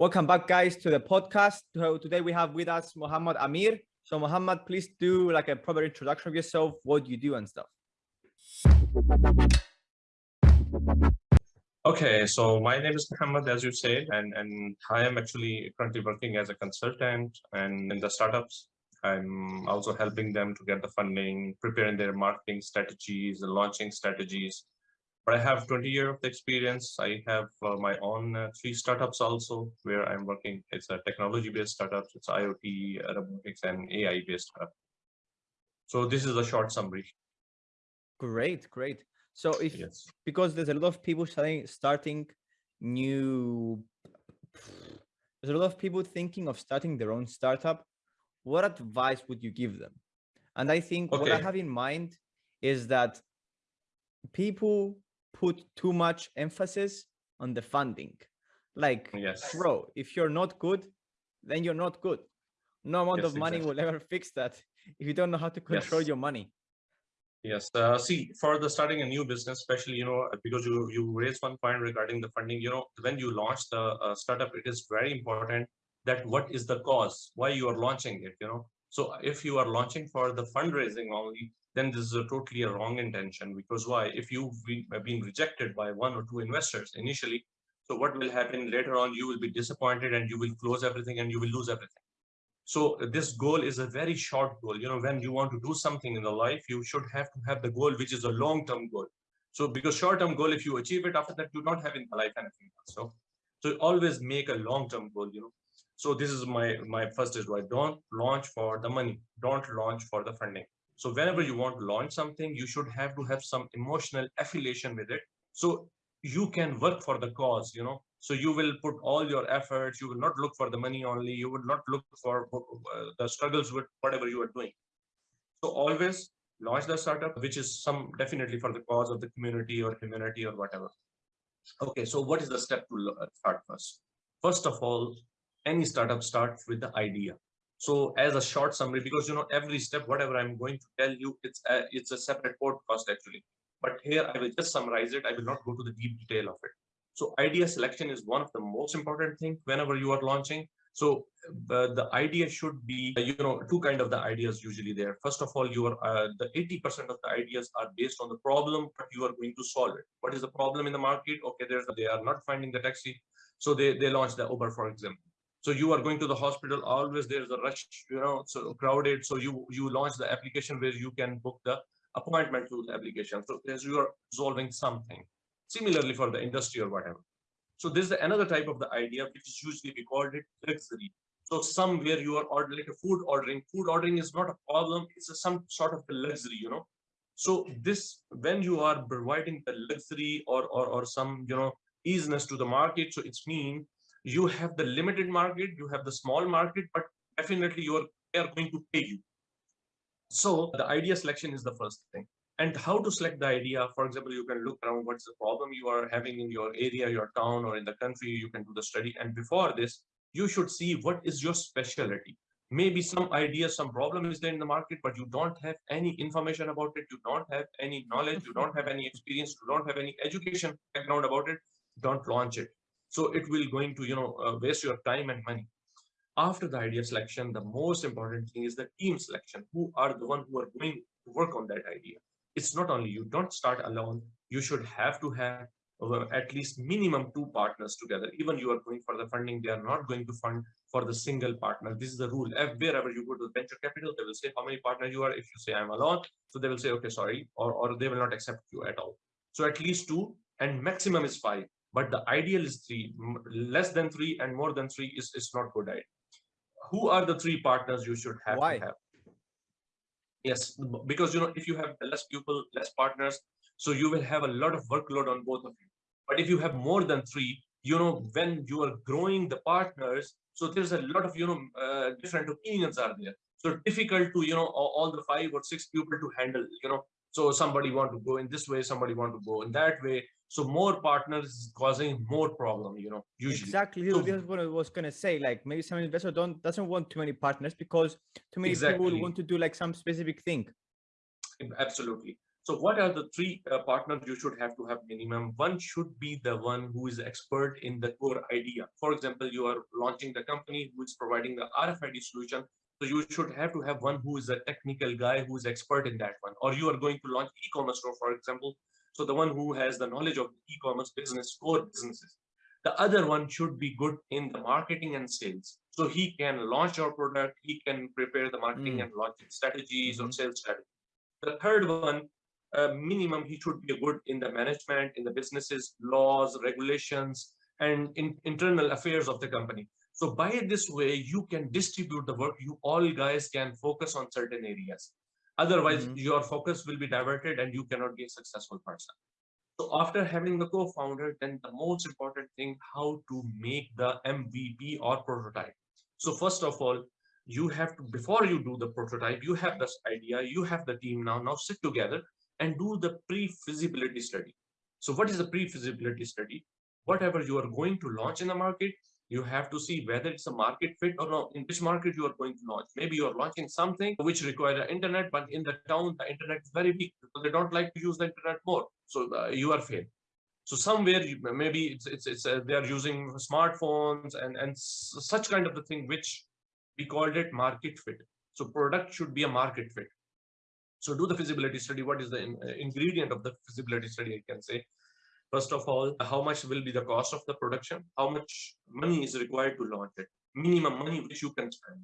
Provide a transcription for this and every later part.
Welcome back, guys, to the podcast. So today we have with us Muhammad Amir. So Muhammad, please do like a proper introduction of yourself, what you do and stuff. Okay, so my name is Muhammad, as you said, and, and I am actually currently working as a consultant and in the startups. I'm also helping them to get the funding, preparing their marketing strategies, launching strategies, but I have 20 years of experience. I have uh, my own uh, three startups also where I'm working. It's a technology-based startups. It's IoT, robotics, and AI-based startup. So this is a short summary. Great, great. So if yes. because there's a lot of people starting starting new, there's a lot of people thinking of starting their own startup. What advice would you give them? And I think okay. what I have in mind is that people put too much emphasis on the funding. Like, yes. bro, if you're not good, then you're not good. No amount yes, of money exactly. will ever fix that if you don't know how to control yes. your money. Yes. Uh, see, for the starting a new business, especially, you know, because you, you raised one point regarding the funding, you know, when you launch the uh, startup, it is very important that what is the cause, why you are launching it, you know. So if you are launching for the fundraising only, then this is a totally a wrong intention because why? If you've been rejected by one or two investors initially so what will happen later on? You will be disappointed and you will close everything and you will lose everything. So uh, this goal is a very short goal. You know when you want to do something in the life you should have to have the goal which is a long-term goal. So because short-term goal if you achieve it after that you don't have in the life anything else so so always make a long-term goal you know. So this is my my first advice don't launch for the money. Don't launch for the funding so whenever you want to launch something, you should have to have some emotional affiliation with it. So you can work for the cause, you know. So you will put all your efforts. You will not look for the money only. You will not look for uh, the struggles with whatever you are doing. So always launch the startup, which is some definitely for the cause of the community or community or whatever. Okay, so what is the step to start first? First of all, any startup starts with the idea. So as a short summary, because you know every step, whatever I'm going to tell you, it's a, it's a separate podcast actually. But here I will just summarize it. I will not go to the deep detail of it. So idea selection is one of the most important thing whenever you are launching. So uh, the idea should be, you know, two kind of the ideas usually there. First of all, you are uh, the 80% of the ideas are based on the problem, but you are going to solve it. What is the problem in the market? Okay, there's they are not finding the taxi, so they they launch the Uber, for example so you are going to the hospital always there's a rush you know so crowded. So you you launch the application where you can book the appointment through the application. So as you are solving something similarly for the industry or whatever. So this is another type of the idea which is usually we called it luxury. So somewhere you are ordering like a food ordering. Food ordering is not a problem. It's a, some sort of a luxury you know. So this when you are providing the luxury or or, or some you know easiness to the market so it's mean you have the limited market, you have the small market, but definitely you are, they are going to pay you. So the idea selection is the first thing. And how to select the idea, for example, you can look around what's the problem you are having in your area, your town, or in the country, you can do the study. And before this, you should see what is your specialty. Maybe some idea, some problem is there in the market, but you don't have any information about it. You don't have any knowledge. You don't have any experience. You don't have any education background about it. Don't launch it so it will going to, you know, uh, waste your time and money. After the idea selection, the most important thing is the team selection. Who are the one who are going to work on that idea? It's not only you don't start alone. You should have to have uh, at least minimum two partners together. Even you are going for the funding, they are not going to fund for the single partner. This is the rule. Wherever you go to venture capital, they will say how many partners you are. If you say I'm alone, so they will say, okay, sorry, or, or they will not accept you at all. So at least two and maximum is five but the ideal is three less than three and more than three is, is not good idea who are the three partners you should have Why? to have? Yes because you know if you have less people less partners so you will have a lot of workload on both of you. But if you have more than three you know when you are growing the partners so there's a lot of you know uh, different opinions are there. So difficult to you know all the five or six people to handle you know so somebody want to go in this way somebody want to go in that way so more partners is causing more problem you know usually exactly so, this what i was gonna say like maybe some investor don't doesn't want too many partners because too many exactly. people want to do like some specific thing absolutely So what are the three uh, partners you should have to have minimum? One should be the one who is expert in the core idea. For example, you are launching the company who is providing the RFID solution. So you should have to have one who is a technical guy who is expert in that one. Or you are going to launch e-commerce store, for example. So the one who has the knowledge of e-commerce business, core businesses. The other one should be good in the marketing and sales. So he can launch your product, he can prepare the marketing mm. and launching strategies mm -hmm. or sales strategy. The third one uh, minimum he should be good in the management, in the businesses, laws, regulations, and in internal affairs of the company. So by this way, you can distribute the work. You all guys can focus on certain areas. Otherwise, mm -hmm. your focus will be diverted and you cannot be a successful person. So after having the co-founder, then the most important thing, how to make the MVP or prototype. So first of all, you have to, before you do the prototype, you have this idea, you have the team now, now sit together and do the pre-feasibility study. So what is the pre-feasibility study? Whatever you are going to launch in the market, you have to see whether it's a market fit or not, in which market you are going to launch. Maybe you are launching something which requires internet, but in the town, the internet is very weak. So they don't like to use the internet more. So uh, you are failed. So somewhere you, maybe it's it's, it's uh, they are using smartphones and and such kind of the thing which we called it market fit. So product should be a market fit. So do the feasibility study. What is the in, uh, ingredient of the feasibility study, I can say. First of all, how much will be the cost of the production? How much money is required to launch it? Minimum money which you can spend.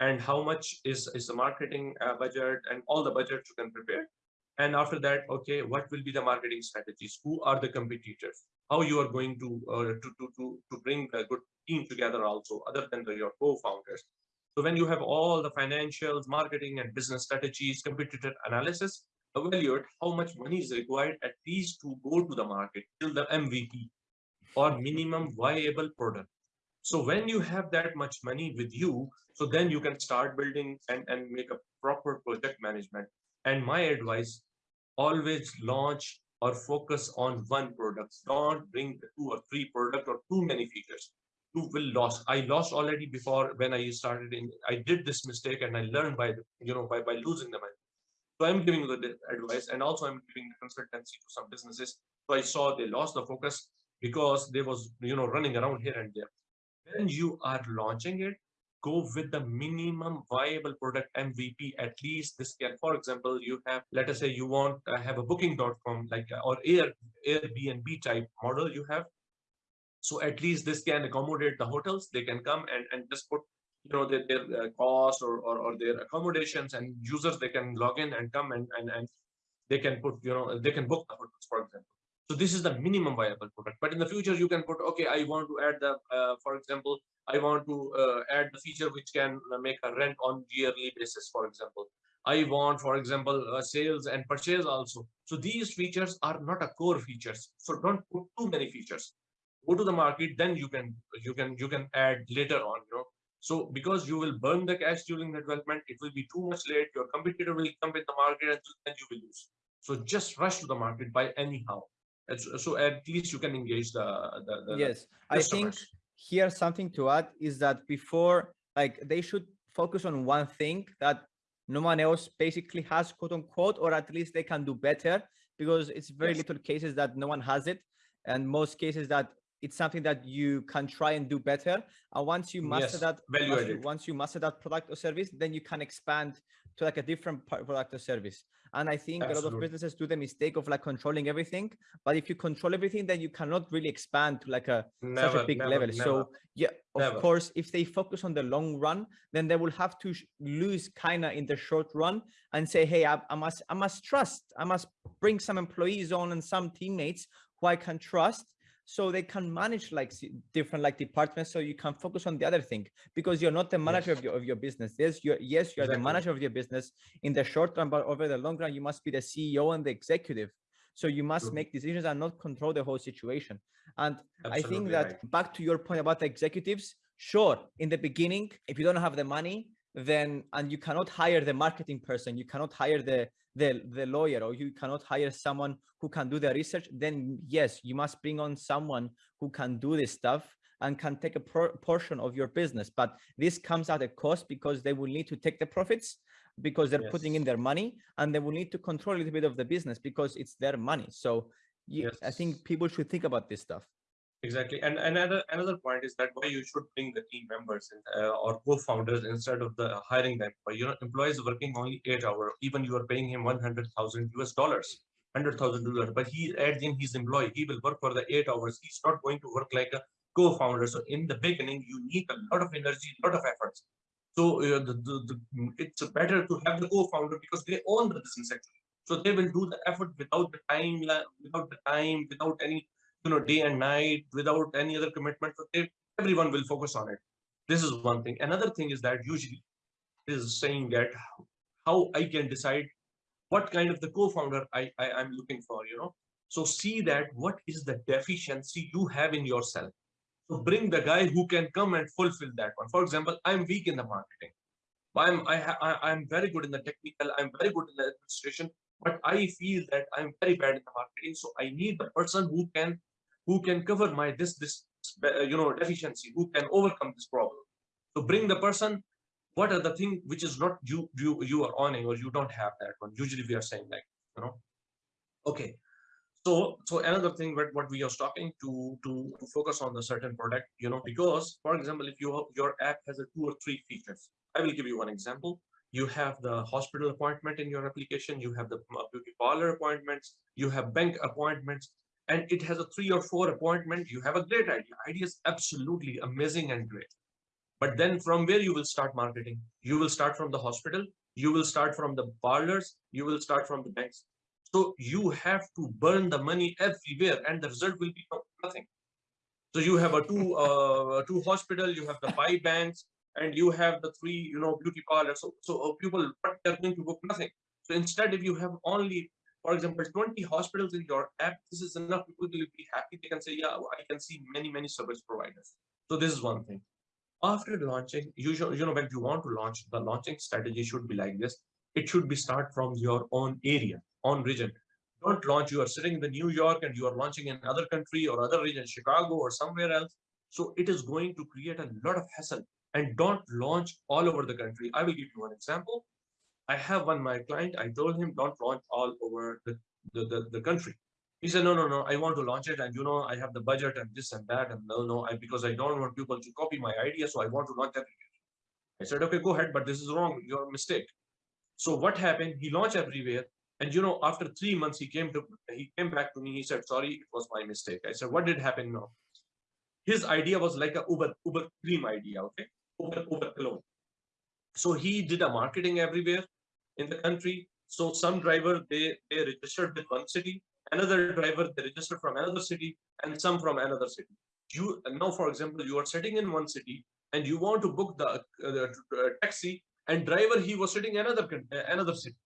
And how much is, is the marketing uh, budget and all the budget you can prepare. And after that, okay, what will be the marketing strategies? Who are the competitors? How you are going to uh, to, to, to, to bring a good team together also, other than the, your co-founders. So when you have all the financials, marketing and business strategies, competitor analysis, evaluate how much money is required at least to go to the market till the MVP or minimum viable product. So when you have that much money with you, so then you can start building and, and make a proper project management. And my advice, always launch or focus on one product. Don't bring two or three product or too many features you will lose. I lost already before when I started in, I did this mistake and I learned by, you know, by, by losing the money. So I'm giving the advice and also I'm giving the consultancy to some businesses. So I saw they lost the focus because they was, you know, running around here and there. When you are launching it, go with the minimum viable product MVP. At least this can, for example, you have, let us say you want to have a booking.com like uh, or Air Airbnb type model you have so at least this can accommodate the hotels. They can come and, and just put you know their, their uh, cost or, or, or their accommodations and users they can log in and come and, and and they can put you know they can book the hotels for example. So this is the minimum viable product. But in the future you can put okay i want to add the uh, for example i want to uh, add the feature which can make a rent on yearly basis for example. I want for example uh, sales and purchase also. So these features are not a core features. So don't put too many features. Go to the market then you can you can you can add later on you know so because you will burn the cash during the development it will be too much late. Your competitor will come in the market and you will lose. So just rush to the market by anyhow. So at least you can engage the, the, the yes. I think here something to add is that before like they should focus on one thing that no one else basically has quote unquote or at least they can do better because it's very yes. little cases that no one has it. And most cases that it's something that you can try and do better. And once you master yes, that, once you, once you master that product or service, then you can expand to like a different product or service. And I think Absolutely. a lot of businesses do the mistake of like controlling everything. But if you control everything, then you cannot really expand to like a never, such a big never, level. Never. So yeah, of course, if they focus on the long run, then they will have to lose kind of in the short run and say, hey, I, I must I must trust. I must bring some employees on and some teammates who I can trust so they can manage like different like departments so you can focus on the other thing because you're not the manager yes. of, your, of your business yes you're yes you're exactly. the manager of your business in the short run but over the long run you must be the ceo and the executive so you must make decisions and not control the whole situation and Absolutely i think that right. back to your point about the executives sure in the beginning if you don't have the money then and you cannot hire the marketing person you cannot hire the the the lawyer or you cannot hire someone who can do the research then yes you must bring on someone who can do this stuff and can take a portion of your business. But this comes at a cost because they will need to take the profits because they're yes. putting in their money and they will need to control a little bit of the business because it's their money. So yes. I think people should think about this stuff. Exactly. And another another point is that why you should bring the team members uh, or co-founders instead of the hiring them. But you know, employees working only eight hours, even you are paying him 100,000 US dollars, 100,000 dollars, but he adds in his employee, he will work for the eight hours. He's not going to work like a co-founder. So in the beginning, you need a lot of energy, a lot of efforts. So uh, the, the, the, it's better to have the co-founder because they own the business actually. So they will do the effort without the time, without the time, without any you know day and night without any other commitment they, everyone will focus on it. This is one thing. Another thing is that usually is saying that how i can decide what kind of the co-founder I, I i'm looking for you know. So see that what is the deficiency you have in yourself. So bring the guy who can come and fulfill that one. For example i'm weak in the marketing. I'm I, I i'm very good in the technical i'm very good in the administration but i feel that i'm very bad in the marketing. So i need the person who can who can cover my this this uh, you know deficiency who can overcome this problem. So bring the person what are the thing which is not you you you are owning or you don't have that one? Usually we are saying like you know. Okay. So so another thing what, what we are talking to, to to focus on the certain product you know because for example if you your app has a two or three features. I will give you one example. You have the hospital appointment in your application you have the uh, beauty parlor appointments you have bank appointments and it has a three or four appointment, you have a great idea. Idea is absolutely amazing and great. But then from where you will start marketing? You will start from the hospital, you will start from the parlors, you will start from the banks. So you have to burn the money everywhere and the result will be nothing. So you have a two uh, two hospital, you have the five banks, and you have the three, you know, beauty parlors. So, so uh, people, they're going to book nothing. So instead, if you have only for example, 20 hospitals in your app, this is enough. People will be happy. They can say, yeah, I can see many, many service providers. So this is one thing. After launching, should, you know, when you want to launch, the launching strategy should be like this. It should be start from your own area, own region. Don't launch, you are sitting in the New York and you are launching in another country or other region, Chicago or somewhere else. So it is going to create a lot of hassle and don't launch all over the country. I will give you one example. I have one my client. I told him don't launch all over the, the, the, the, country. He said, no, no, no, I want to launch it. And you know, I have the budget and this and that. And no, no, I, because I don't want people to copy my idea. So I want to launch everywhere. I said, okay, go ahead, but this is wrong. Your mistake. So what happened? He launched everywhere. And you know, after three months, he came to he came back to me. He said, sorry, it was my mistake. I said, what did happen now? His idea was like a Uber, Uber cream idea, okay? Uber, Uber clone. So he did a marketing everywhere in the country. So some driver, they, they registered with one city, another driver, they registered from another city, and some from another city. You Now, for example, you are sitting in one city and you want to book the, uh, the uh, taxi and driver, he was sitting another, another city.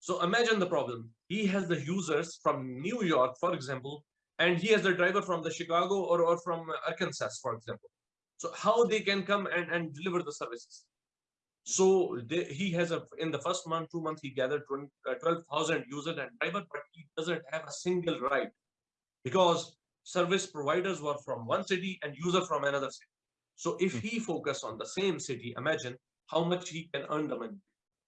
So imagine the problem. He has the users from New York, for example, and he has the driver from the Chicago or, or from Arkansas, for example. So how they can come and, and deliver the services? So they, he has a in the first month, two months, he gathered 20, uh, 12,000 users and driver, but he doesn't have a single ride because service providers were from one city and user from another city. So if hmm. he focus on the same city, imagine how much he can earn the money.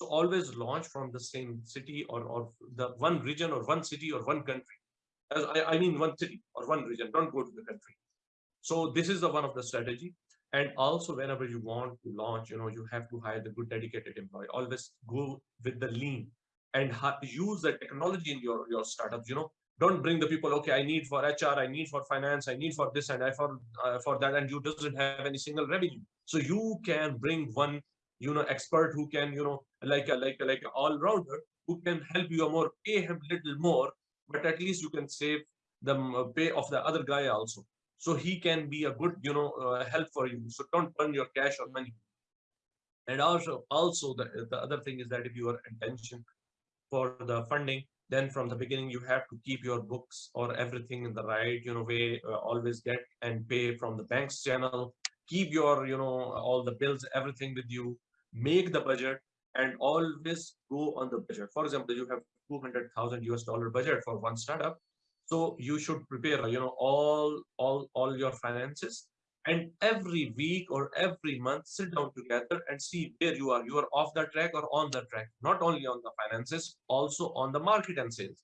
So always launch from the same city or, or the one region or one city or one country. As I, I mean one city or one region, don't go to the country. So this is the one of the strategy and also whenever you want to launch you know you have to hire the good dedicated employee. Always go with the lean and use the technology in your your startup you know. Don't bring the people okay i need for hr i need for finance i need for this and i for uh, for that and you doesn't have any single revenue. So you can bring one you know expert who can you know like a like a, like all-rounder who can help you more pay him little more but at least you can save the uh, pay of the other guy also so he can be a good you know uh, help for you. So don't burn your cash or money. And also also the, the other thing is that if your intention for the funding then from the beginning you have to keep your books or everything in the right you know way uh, always get and pay from the bank's channel. Keep your you know all the bills everything with you. Make the budget and always go on the budget. For example you have 200,000 US dollar budget for one startup so you should prepare, you know, all all all your finances and every week or every month sit down together and see where you are. You are off the track or on the track. Not only on the finances also on the market and sales.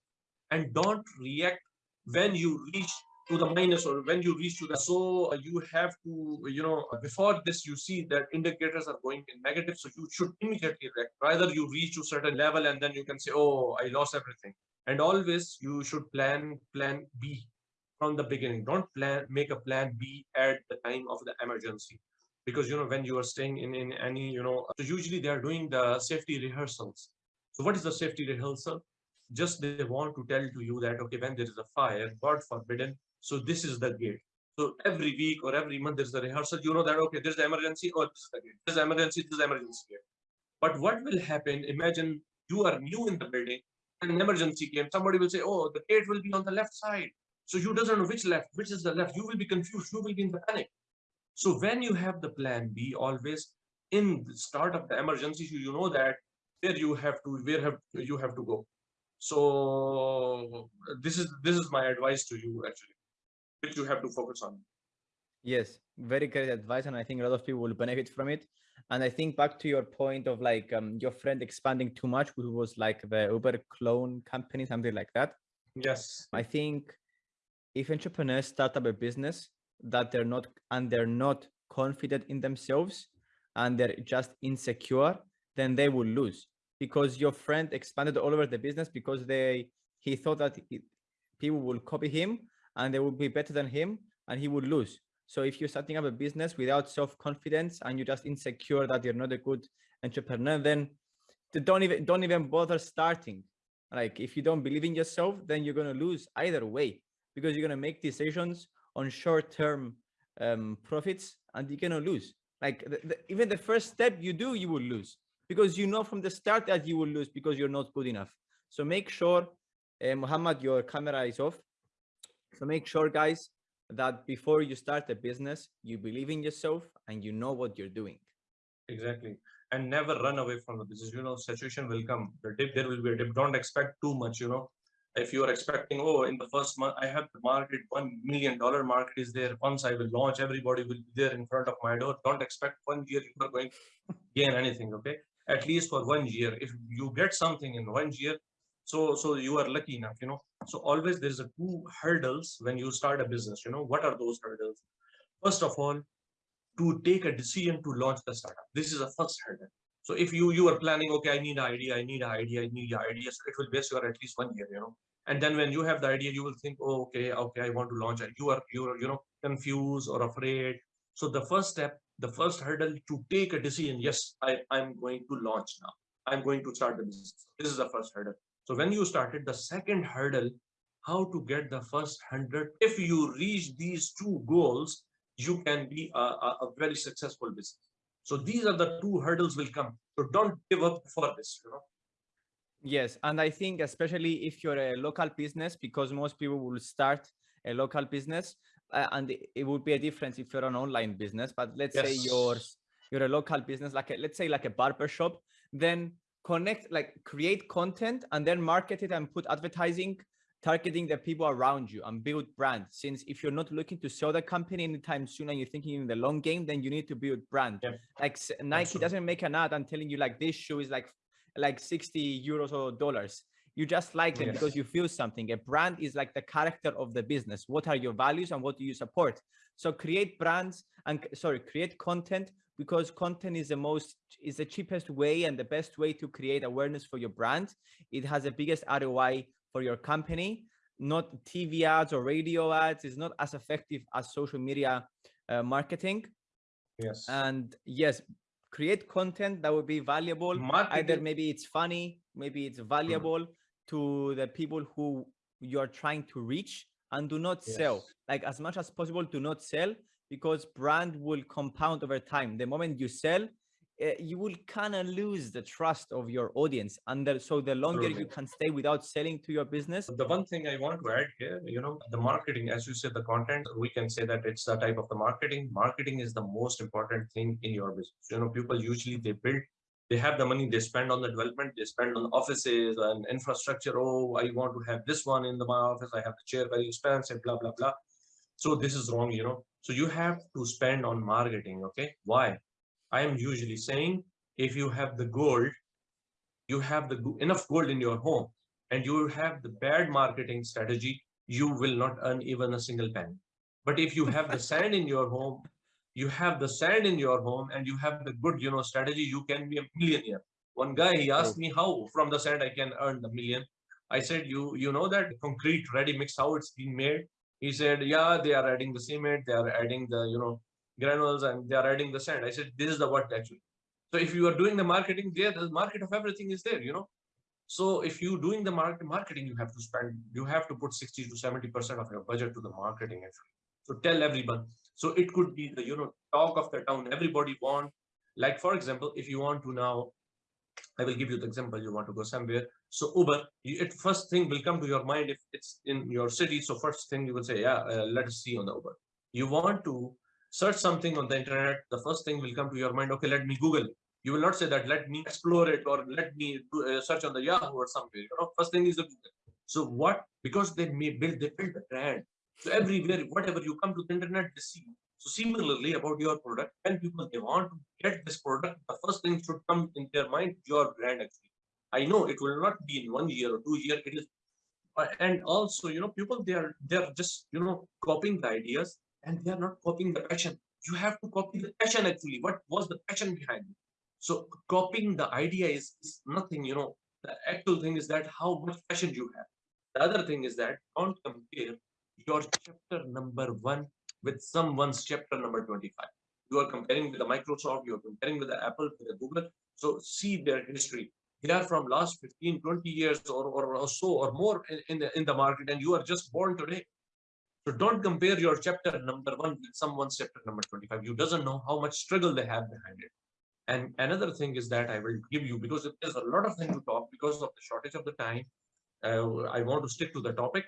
And don't react when you reach to the minus or when you reach to the so you have to you know before this you see that indicators are going in negative so you should immediately react. Rather you reach to certain level and then you can say oh i lost everything and always you should plan plan b from the beginning. Don't plan make a plan B at the time of the emergency. Because you know when you are staying in, in any, you know, so usually they are doing the safety rehearsals. So what is the safety rehearsal? Just they want to tell to you that okay, when there is a fire, God forbidden, so this is the gate. So every week or every month there's a rehearsal. You know that okay, there's the emergency, or oh, this is the gate. There's emergency, this is emergency gate. But what will happen? Imagine you are new in the building, an emergency came. Somebody will say, oh, the gate will be on the left side. So you doesn't know which left, which is the left. You will be confused. You will be in the panic. So when you have the plan B, always in the start of the emergency, you know that where you have to, where have you have to go. So this is this is my advice to you actually, which you have to focus on. Yes, very great advice, and I think a lot of people will benefit from it. And I think back to your point of like um, your friend expanding too much, who was like the Uber clone company, something like that. Yes. I think if entrepreneurs start up a business that they're not and they're not confident in themselves and they're just insecure then they will lose because your friend expanded all over the business because they he thought that it, people will copy him and they will be better than him and he would lose so if you're starting up a business without self-confidence and you're just insecure that you're not a good entrepreneur then don't even don't even bother starting like if you don't believe in yourself then you're going to lose either way because you're going to make decisions on short-term um, profits and you're going to lose. Like the, the, even the first step you do, you will lose because you know from the start that you will lose because you're not good enough. So make sure, uh, Muhammad, your camera is off. So make sure, guys, that before you start a business, you believe in yourself and you know what you're doing. Exactly. And never run away from the business. You know, situation will come. The dip, there will be a dip. Don't expect too much, you know if you are expecting, oh, in the first month, I have the market, $1 million market is there. Once I will launch, everybody will be there in front of my door. Don't expect one year you are going to gain anything, okay? At least for one year. If you get something in one year, so so you are lucky enough, you know. So always there's a two hurdles when you start a business, you know. What are those hurdles? First of all, to take a decision to launch the startup. This is the first hurdle. So if you you are planning, okay, I need an idea, I need an idea, I need an idea, so it will base you at least one year, you know. And then when you have the idea, you will think, oh, okay, okay, I want to launch it. You are you are you know confused or afraid. So the first step, the first hurdle to take a decision, yes, I, I'm going to launch now. I'm going to start the business. This is the first hurdle. So when you started, the second hurdle, how to get the first hundred. If you reach these two goals, you can be a, a, a very successful business. So these are the two hurdles will come. So don't give up for this, you know. Yes, and I think especially if you're a local business, because most people will start a local business, uh, and it would be a difference if you're an online business. But let's yes. say you're you're a local business, like a, let's say like a barber shop, then connect, like create content and then market it and put advertising targeting the people around you and build brand. Since if you're not looking to sell the company anytime soon and you're thinking in the long game then you need to build brand. Yeah. like nike doesn't make an ad and telling you like this shoe is like like 60 euros or dollars. You just like them yes. because you feel something. A brand is like the character of the business. What are your values and what do you support? So create brands and sorry create content because content is the most is the cheapest way and the best way to create awareness for your brand it has the biggest roi for your company, not TV ads or radio ads is not as effective as social media uh, marketing. Yes. And yes, create content that would be valuable. Marketing. Either maybe it's funny, maybe it's hmm. valuable mm. to the people who you're trying to reach and do not yes. sell. Like as much as possible, do not sell because brand will compound over time. The moment you sell, uh, you will kind of lose the trust of your audience. And the, so the longer you can stay without selling to your business the one thing i want to add here you know the marketing as you said the content we can say that it's the type of the marketing. Marketing is the most important thing in your business. You know people usually they build they have the money they spend on the development they spend on offices and infrastructure. Oh i want to have this one in the, my office i have the chair very expensive blah blah blah So this is wrong, you know. So you have to spend on marketing, okay? Why? I am usually saying if you have the gold, you have the enough gold in your home and you have the bad marketing strategy, you will not earn even a single penny. But if you have the sand in your home, you have the sand in your home and you have the good, you know, strategy, you can be a millionaire. One guy, he asked me how from the sand I can earn the million. I said, you, you know that concrete ready mix, how it's being made? He said, yeah, they are adding the cement, they are adding the, you know, granules and they are adding the sand. I said, this is the what actually. So if you are doing the marketing there, the market of everything is there, you know. So if you doing the market marketing, you have to spend, you have to put 60 to 70% of your budget to the marketing actually. So tell everyone. So it could be the, you know, talk of the town. Everybody want, like, for example, if you want to now, I will give you the example, you want to go somewhere. So Uber, it first thing will come to your mind if it's in your city. So first thing you will say, yeah, uh, let us see on the Uber. You want to search something on the internet, the first thing will come to your mind, okay, let me Google. You will not say that, let me explore it or let me do, uh, search on the Yahoo or something. You know, first thing is the Google. So what, because they may build, they build a brand. So everywhere, whatever you come to the internet, they see. So similarly about your product, when people they want to get this product, the first thing should come in their mind, your brand actually. I know it will not be in one year or two year, it is uh, and also you know people they are they're just you know copying the ideas and they are not copying the passion. You have to copy the passion actually. What was the passion behind it? So copying the idea is, is nothing, you know, the actual thing is that how much passion you have. The other thing is that don't compare your chapter number one with someone's chapter number 25. You are comparing with the Microsoft, you are comparing with the Apple, with the Google. So see their history. They are from last 15, 20 years or, or, or so or more in, in, the, in the market and you are just born today. So don't compare your chapter number one with someone's chapter number 25. You doesn't know how much struggle they have behind it. And another thing is that I will give you, because there's a lot of things to talk because of the shortage of the time, uh, I want to stick to the topic.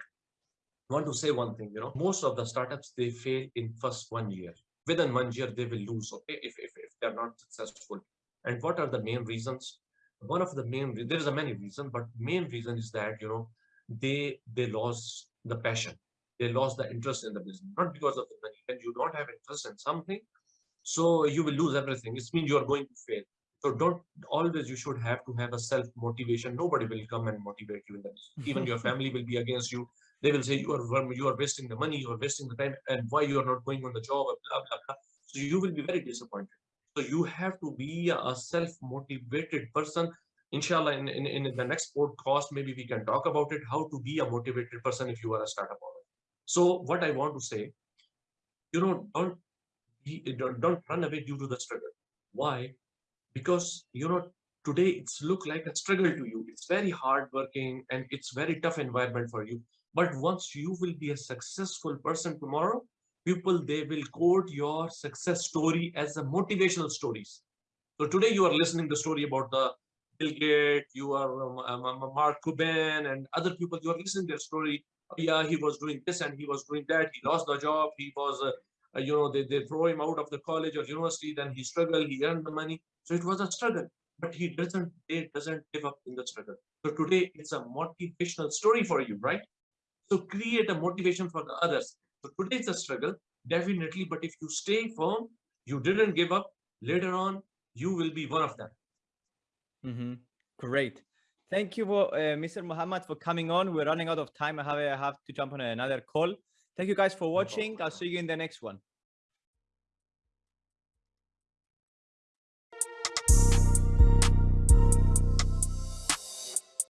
Want to say one thing, you know, most of the startups, they fail in first one year. Within one year, they will lose, okay, if, if, if they're not successful. And what are the main reasons? One of the main, there's a many reasons, but main reason is that, you know, they they lost the passion they lost the interest in the business, not because of the money. When you don't have interest in something, so you will lose everything. It means you are going to fail. So don't always you should have to have a self motivation. Nobody will come and motivate you in that. Even your family will be against you. They will say you are you are wasting the money, you are wasting the time, and why you are not going on the job, blah blah blah. So you will be very disappointed. So you have to be a self motivated person. Inshallah, in, in, in the next podcast, maybe we can talk about it, how to be a motivated person if you are a startup owner. So what I want to say, you know, don't don't, don't run away due to the struggle. Why? Because you know today it's look like a struggle to you. It's very hard working and it's very tough environment for you. But once you will be a successful person tomorrow, people they will quote your success story as a motivational stories. So today you are listening the story about the Bill Gates, you are um, um, um Mark Cuban and other people. You are listening their story yeah, he was doing this and he was doing that. He lost the job. He was, uh, uh, you know, they, they throw him out of the college or university. Then he struggled. He earned the money. So it was a struggle. But he doesn't, he doesn't give up in the struggle. So today it's a motivational story for you, right? So create a motivation for the others. So today it's a struggle, definitely. But if you stay firm, you didn't give up. Later on, you will be one of them. Mm -hmm. Great. Thank you, uh, Mr. Muhammad, for coming on. We're running out of time. I have, I have to jump on another call. Thank you guys for watching. I'll see you in the next one.